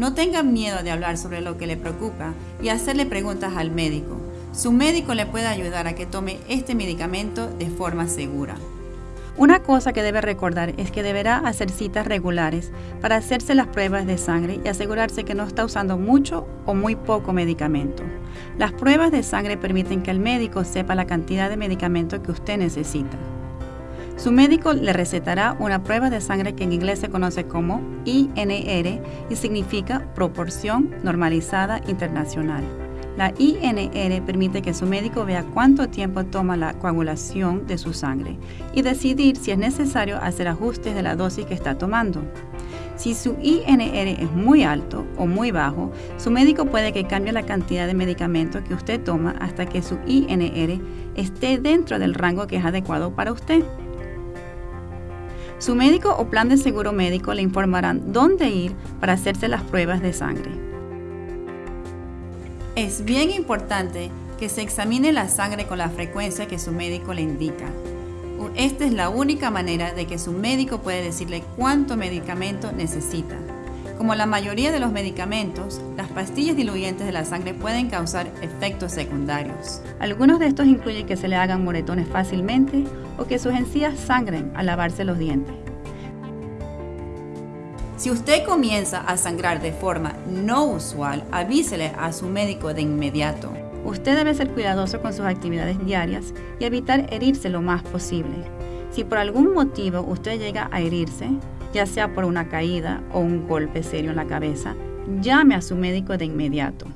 No tengan miedo de hablar sobre lo que le preocupa y hacerle preguntas al médico. Su médico le puede ayudar a que tome este medicamento de forma segura. Una cosa que debe recordar es que deberá hacer citas regulares para hacerse las pruebas de sangre y asegurarse que no está usando mucho o muy poco medicamento. Las pruebas de sangre permiten que el médico sepa la cantidad de medicamento que usted necesita. Su médico le recetará una prueba de sangre que en inglés se conoce como INR y significa proporción normalizada internacional. La INR permite que su médico vea cuánto tiempo toma la coagulación de su sangre y decidir si es necesario hacer ajustes de la dosis que está tomando. Si su INR es muy alto o muy bajo, su médico puede que cambie la cantidad de medicamento que usted toma hasta que su INR esté dentro del rango que es adecuado para usted. Su médico o plan de seguro médico le informarán dónde ir para hacerse las pruebas de sangre. Es bien importante que se examine la sangre con la frecuencia que su médico le indica. Esta es la única manera de que su médico puede decirle cuánto medicamento necesita. Como la mayoría de los medicamentos, las pastillas diluyentes de la sangre pueden causar efectos secundarios. Algunos de estos incluyen que se le hagan moretones fácilmente o que sus encías sangren al lavarse los dientes. Si usted comienza a sangrar de forma no usual, avísele a su médico de inmediato. Usted debe ser cuidadoso con sus actividades diarias y evitar herirse lo más posible. Si por algún motivo usted llega a herirse, ya sea por una caída o un golpe serio en la cabeza, llame a su médico de inmediato.